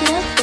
Get.